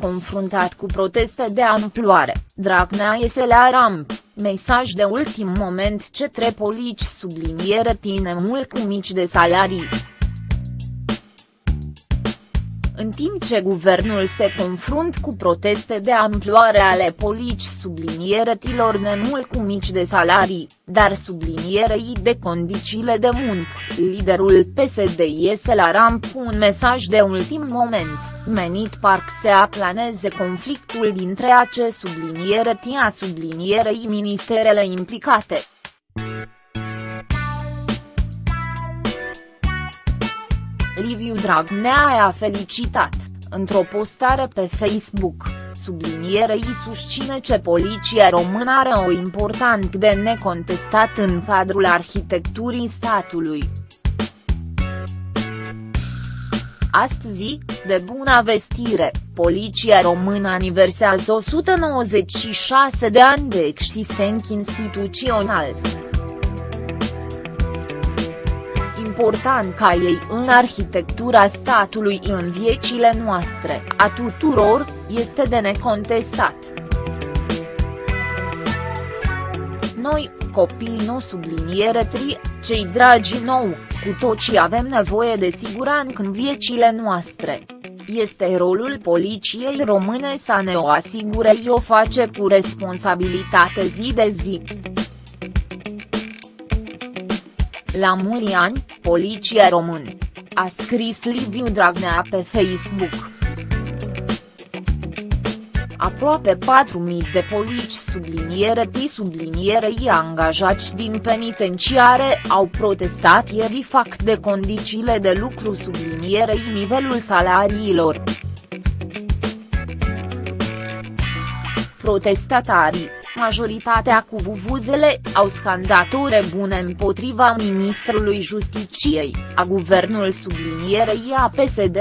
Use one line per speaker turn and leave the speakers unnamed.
confruntat cu proteste de amploare, Dragnea iese la ramp, mesaj de ultim moment ce tre polici subliniere tine mult cu mici de salarii. În timp ce guvernul se confrunt cu proteste de amploare ale polici sublinierătilor nemult cu mici de salarii, dar sublinierei de condițiile de muncă, liderul PSD este la ramp cu un mesaj de ultim moment, menit parc să aplaneze conflictul dintre ace subliniere tia sublinierei ministerele implicate. Liviu Dragnea a felicitat, într-o postare pe Facebook, sublinierei susține ce poliția română are o important de necontestat în cadrul arhitecturii statului. Astăzi, de bună vestire, poliția română aniversează 196 de ani de existență instituțional. Important ca ei în arhitectura statului în viețile noastre, a tuturor, este de necontestat. Noi, copiii nu subliniere tri, cei dragi nou, cu toții avem nevoie de siguranță în viețile noastre. Este rolul poliției române să ne o asigure o face cu responsabilitate zi de zi. La mulți ani, Poliția Român. A scris Liviu Dragnea pe Facebook. Aproape 4.000 de polici subliniere T sublinierei angajați din penitenciare au protestat ieri fac de condițiile de lucru sublinierei nivelul salariilor. Protestatarii, majoritatea cu vuvuzele, au scandat ore bune împotriva ministrului Justiciei, a guvernul sublinierei a PSD.